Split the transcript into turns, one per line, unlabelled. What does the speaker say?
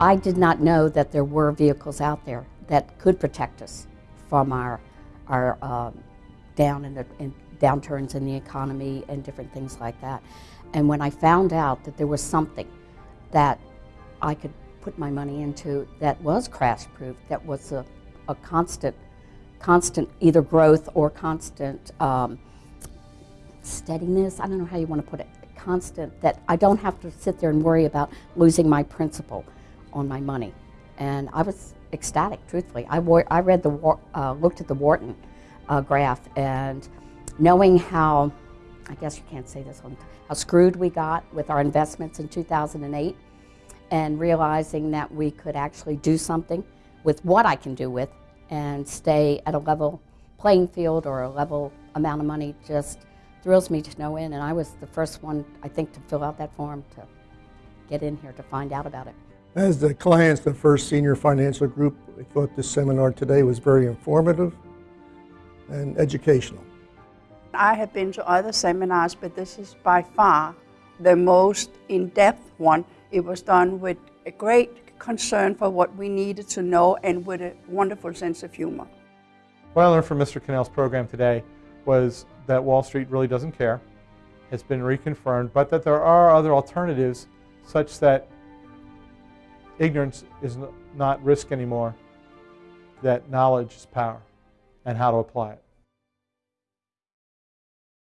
I did not know that there were vehicles out there that could protect us from our, our um, down in the in downturns in the economy and different things like that. And when I found out that there was something that I could put my money into that was crash proof, that was a, a constant, constant either growth or constant um, steadiness. I don't know how you want to put it. Constant that I don't have to sit there and worry about losing my principal on my money. And I was ecstatic, truthfully. I, wore, I read the, uh, looked at the Wharton uh, graph and knowing how, I guess you can't say this one, how screwed we got with our investments in 2008 and realizing that we could actually do something with what I can do with and stay at a level playing field or a level amount of money just thrills me to no end. And I was the first one, I think, to fill out that form to get in here to find out about it.
As the clients, the First Senior Financial Group, we thought this seminar today was very informative and educational.
I have been to other seminars, but this is by far the most in-depth one. It was done with a great concern for what we needed to know and with a wonderful sense of humor.
What I learned from Mr. Cannell's program today was that Wall Street really doesn't care. It's been reconfirmed, but that there are other alternatives such that ignorance is not risk anymore, that knowledge is power, and how to apply it.